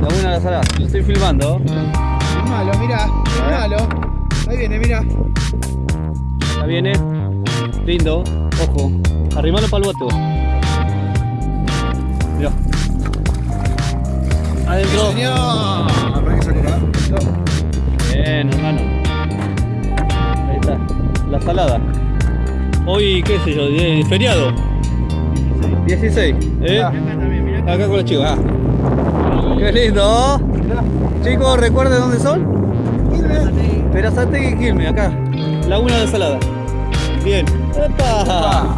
Laguna de la Salada, lo estoy filmando. Malo, mirá, malo. Ahí viene, mirá. Ya viene. Lindo. Ojo. Arrimalo para el bote. Mirá. Adentro. Señor. Salir, Bien, hermano. Ahí está. La salada. Hoy, qué sé yo, de- feriado. 16. ¿eh? Acá con los chicos. ah. Qué lindo. Chicos, recuerden dónde son. Perazategui y Quilmes, acá. Laguna de Salada. Bien. ¡Epa!